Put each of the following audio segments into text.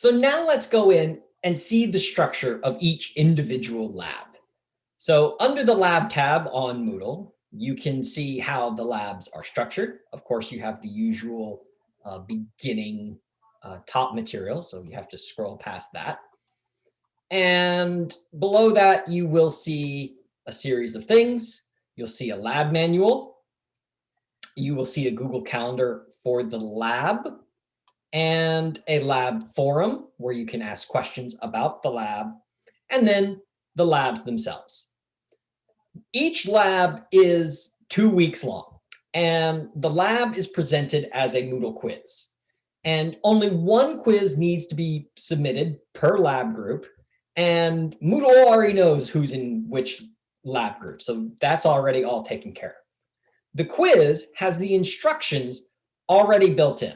So now let's go in and see the structure of each individual lab. So under the lab tab on Moodle, you can see how the labs are structured. Of course, you have the usual uh, beginning uh, top material, so you have to scroll past that. And below that, you will see a series of things. You'll see a lab manual. You will see a Google Calendar for the lab and a lab forum where you can ask questions about the lab and then the labs themselves. Each lab is two weeks long and the lab is presented as a Moodle quiz. And only one quiz needs to be submitted per lab group. And Moodle already knows who's in which lab group. So that's already all taken care of. The quiz has the instructions already built in,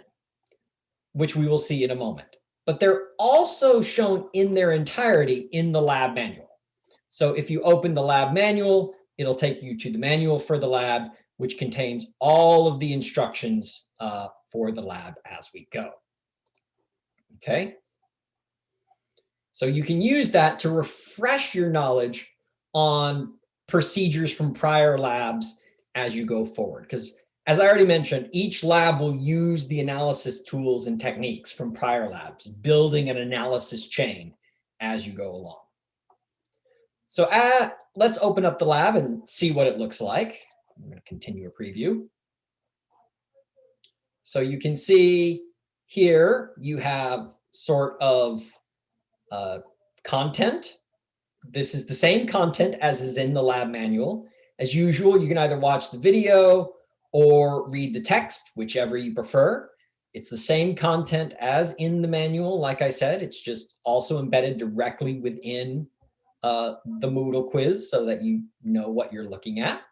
which we will see in a moment. But they're also shown in their entirety in the lab manual. So if you open the lab manual, it'll take you to the manual for the lab, which contains all of the instructions uh, for the lab as we go. Okay. So you can use that to refresh your knowledge on procedures from prior labs as you go forward. Because as I already mentioned, each lab will use the analysis tools and techniques from prior labs, building an analysis chain as you go along. So uh, let's open up the lab and see what it looks like. I'm going to continue a preview. So you can see here you have sort of uh, content. This is the same content as is in the lab manual. As usual, you can either watch the video or read the text, whichever you prefer. It's the same content as in the manual. Like I said, it's just also embedded directly within uh, the Moodle quiz so that you know what you're looking at.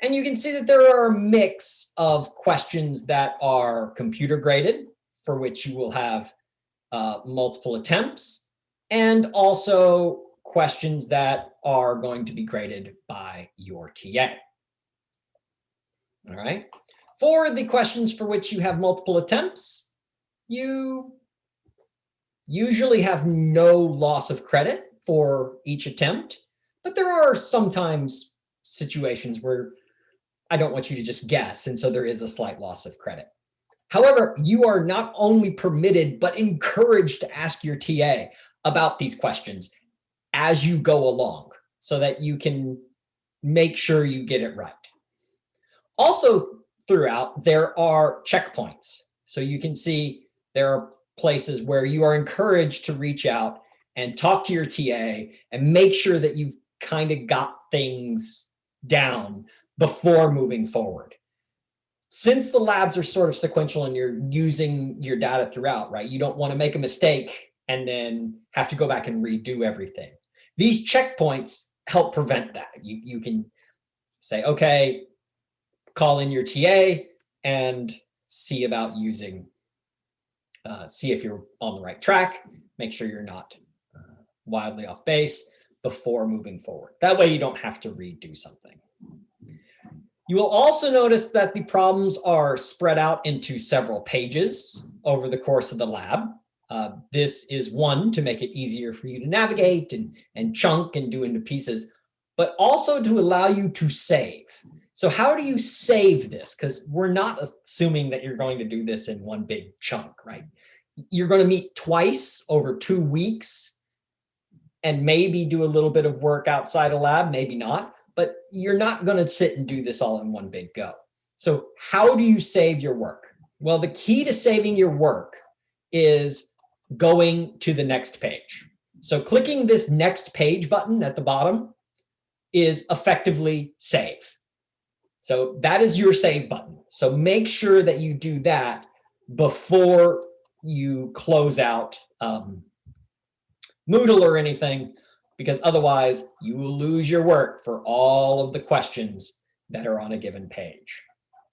And you can see that there are a mix of questions that are computer graded, for which you will have uh, multiple attempts, and also questions that are going to be graded by your TA. All right. For the questions for which you have multiple attempts, you usually have no loss of credit for each attempt, but there are sometimes situations where I don't want you to just guess. And so there is a slight loss of credit. However, you are not only permitted, but encouraged to ask your TA about these questions as you go along so that you can make sure you get it right. Also throughout, there are checkpoints. So you can see there are places where you are encouraged to reach out and talk to your TA and make sure that you've kind of got things down before moving forward. Since the labs are sort of sequential and you're using your data throughout, right? You don't want to make a mistake and then have to go back and redo everything. These checkpoints help prevent that. You, you can say, okay, call in your TA and see about using, uh, see if you're on the right track, make sure you're not uh, wildly off base before moving forward. That way you don't have to redo something. You will also notice that the problems are spread out into several pages over the course of the lab. Uh, this is one to make it easier for you to navigate and, and chunk and do into pieces, but also to allow you to save. So how do you save this? Because we're not assuming that you're going to do this in one big chunk, right? You're going to meet twice over two weeks and maybe do a little bit of work outside a lab, maybe not but you're not going to sit and do this all in one big go. So how do you save your work? Well, the key to saving your work is going to the next page. So clicking this next page button at the bottom is effectively save. So that is your save button. So make sure that you do that before you close out um, Moodle or anything because otherwise you will lose your work for all of the questions that are on a given page.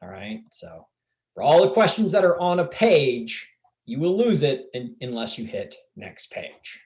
All right, so for all the questions that are on a page, you will lose it in, unless you hit next page.